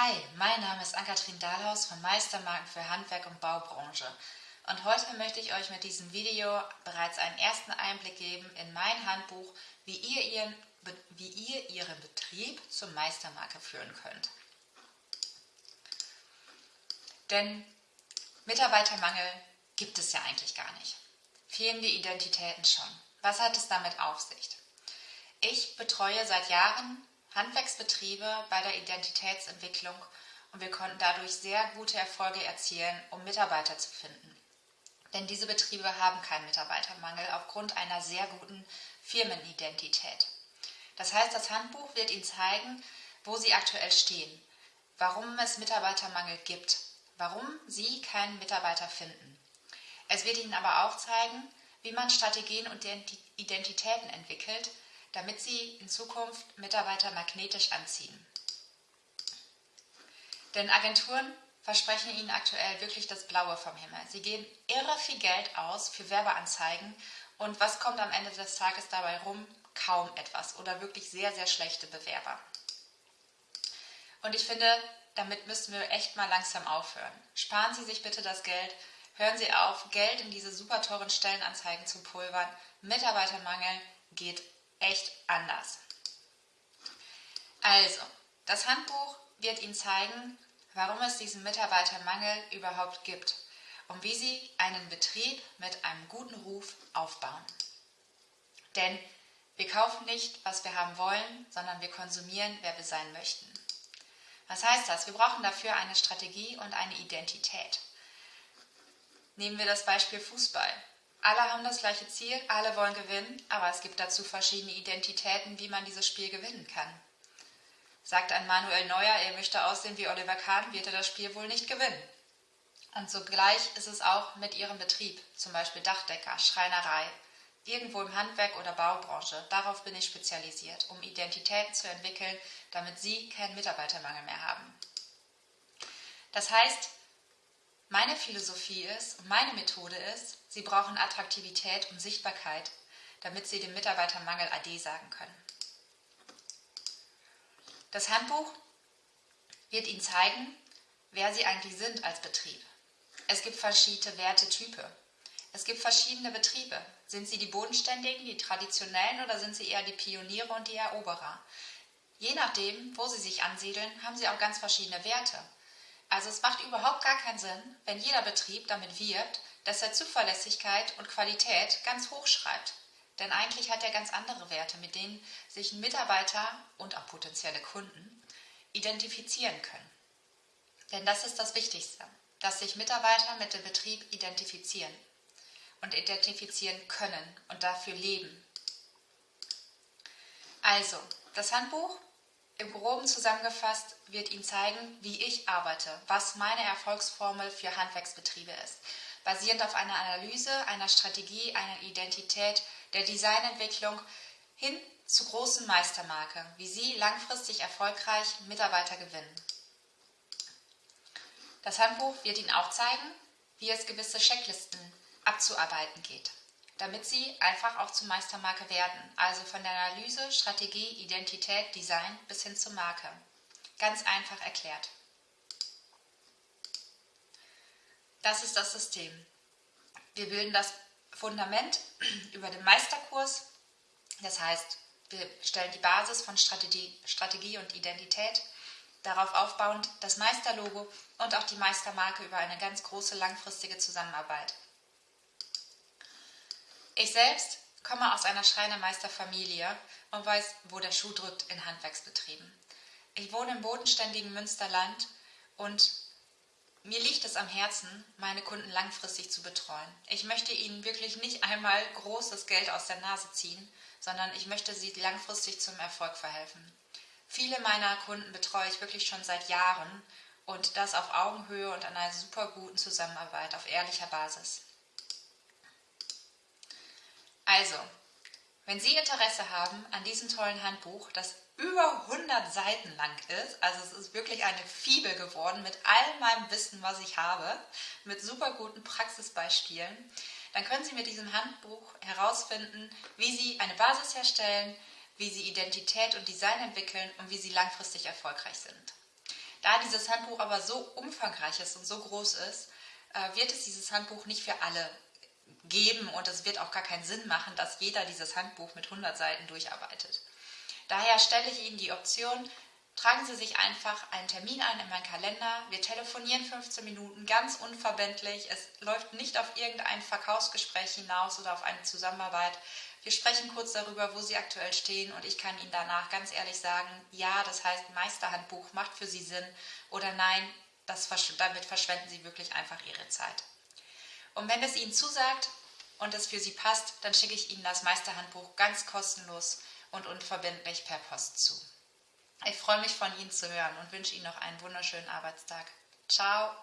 Hi, mein Name ist Ann-Kathrin Dahlhaus von Meistermarken für Handwerk und Baubranche. Und heute möchte ich euch mit diesem Video bereits einen ersten Einblick geben in mein Handbuch, wie ihr, ihren, wie ihr Ihren Betrieb zur Meistermarke führen könnt. Denn Mitarbeitermangel gibt es ja eigentlich gar nicht. Fehlen die Identitäten schon. Was hat es damit auf sich? Ich betreue seit Jahren Handwerksbetriebe bei der Identitätsentwicklung und wir konnten dadurch sehr gute Erfolge erzielen, um Mitarbeiter zu finden. Denn diese Betriebe haben keinen Mitarbeitermangel aufgrund einer sehr guten Firmenidentität. Das heißt, das Handbuch wird Ihnen zeigen, wo Sie aktuell stehen, warum es Mitarbeitermangel gibt, warum Sie keinen Mitarbeiter finden. Es wird Ihnen aber auch zeigen, wie man Strategien und Identitäten entwickelt, damit sie in Zukunft Mitarbeiter magnetisch anziehen. Denn Agenturen versprechen ihnen aktuell wirklich das Blaue vom Himmel. Sie geben irre viel Geld aus für Werbeanzeigen und was kommt am Ende des Tages dabei rum? Kaum etwas oder wirklich sehr, sehr schlechte Bewerber. Und ich finde, damit müssen wir echt mal langsam aufhören. Sparen Sie sich bitte das Geld, hören Sie auf, Geld in diese super teuren Stellenanzeigen zu pulvern. Mitarbeitermangel geht echt anders. Also, das Handbuch wird Ihnen zeigen, warum es diesen Mitarbeitermangel überhaupt gibt und wie Sie einen Betrieb mit einem guten Ruf aufbauen. Denn wir kaufen nicht, was wir haben wollen, sondern wir konsumieren, wer wir sein möchten. Was heißt das? Wir brauchen dafür eine Strategie und eine Identität. Nehmen wir das Beispiel Fußball. Alle haben das gleiche Ziel, alle wollen gewinnen, aber es gibt dazu verschiedene Identitäten, wie man dieses Spiel gewinnen kann. Sagt ein Manuel Neuer, er möchte aussehen wie Oliver Kahn, wird er das Spiel wohl nicht gewinnen. Und sogleich ist es auch mit ihrem Betrieb, zum Beispiel Dachdecker, Schreinerei, irgendwo im Handwerk oder Baubranche. Darauf bin ich spezialisiert, um Identitäten zu entwickeln, damit Sie keinen Mitarbeitermangel mehr haben. Das heißt, meine Philosophie ist und meine Methode ist, Sie brauchen Attraktivität und Sichtbarkeit, damit Sie dem Mitarbeitermangel AD sagen können. Das Handbuch wird Ihnen zeigen, wer Sie eigentlich sind als Betrieb. Es gibt verschiedene Wertetype. Es gibt verschiedene Betriebe. Sind Sie die Bodenständigen, die Traditionellen oder sind Sie eher die Pioniere und die Eroberer? Je nachdem, wo Sie sich ansiedeln, haben Sie auch ganz verschiedene Werte. Also es macht überhaupt gar keinen Sinn, wenn jeder Betrieb damit wirbt, dass er Zuverlässigkeit und Qualität ganz hoch schreibt. Denn eigentlich hat er ganz andere Werte, mit denen sich Mitarbeiter und auch potenzielle Kunden identifizieren können. Denn das ist das Wichtigste, dass sich Mitarbeiter mit dem Betrieb identifizieren und identifizieren können und dafür leben. Also, das Handbuch im Groben zusammengefasst wird Ihnen zeigen, wie ich arbeite, was meine Erfolgsformel für Handwerksbetriebe ist, basierend auf einer Analyse, einer Strategie, einer Identität, der Designentwicklung hin zur großen Meistermarke, wie Sie langfristig erfolgreich Mitarbeiter gewinnen. Das Handbuch wird Ihnen auch zeigen, wie es gewisse Checklisten abzuarbeiten geht damit sie einfach auch zur Meistermarke werden. Also von der Analyse, Strategie, Identität, Design bis hin zur Marke. Ganz einfach erklärt. Das ist das System. Wir bilden das Fundament über den Meisterkurs. Das heißt, wir stellen die Basis von Strategie, Strategie und Identität. Darauf aufbauend das Meisterlogo und auch die Meistermarke über eine ganz große langfristige Zusammenarbeit. Ich selbst komme aus einer Schreinermeisterfamilie und weiß, wo der Schuh drückt in Handwerksbetrieben. Ich wohne im bodenständigen Münsterland und mir liegt es am Herzen, meine Kunden langfristig zu betreuen. Ich möchte ihnen wirklich nicht einmal großes Geld aus der Nase ziehen, sondern ich möchte sie langfristig zum Erfolg verhelfen. Viele meiner Kunden betreue ich wirklich schon seit Jahren und das auf Augenhöhe und an einer super guten Zusammenarbeit auf ehrlicher Basis. Also, wenn Sie Interesse haben an diesem tollen Handbuch, das über 100 Seiten lang ist, also es ist wirklich eine Fibel geworden mit all meinem Wissen, was ich habe, mit super guten Praxisbeispielen, dann können Sie mit diesem Handbuch herausfinden, wie Sie eine Basis herstellen, wie Sie Identität und Design entwickeln und wie Sie langfristig erfolgreich sind. Da dieses Handbuch aber so umfangreich ist und so groß ist, äh, wird es dieses Handbuch nicht für alle geben und es wird auch gar keinen Sinn machen, dass jeder dieses Handbuch mit 100 Seiten durcharbeitet. Daher stelle ich Ihnen die Option, tragen Sie sich einfach einen Termin ein in meinen Kalender. Wir telefonieren 15 Minuten ganz unverbindlich. Es läuft nicht auf irgendein Verkaufsgespräch hinaus oder auf eine Zusammenarbeit. Wir sprechen kurz darüber, wo Sie aktuell stehen und ich kann Ihnen danach ganz ehrlich sagen, ja, das heißt Meisterhandbuch macht für Sie Sinn oder nein, das, damit verschwenden Sie wirklich einfach Ihre Zeit. Und wenn es Ihnen zusagt und es für Sie passt, dann schicke ich Ihnen das Meisterhandbuch ganz kostenlos und unverbindlich per Post zu. Ich freue mich von Ihnen zu hören und wünsche Ihnen noch einen wunderschönen Arbeitstag. Ciao!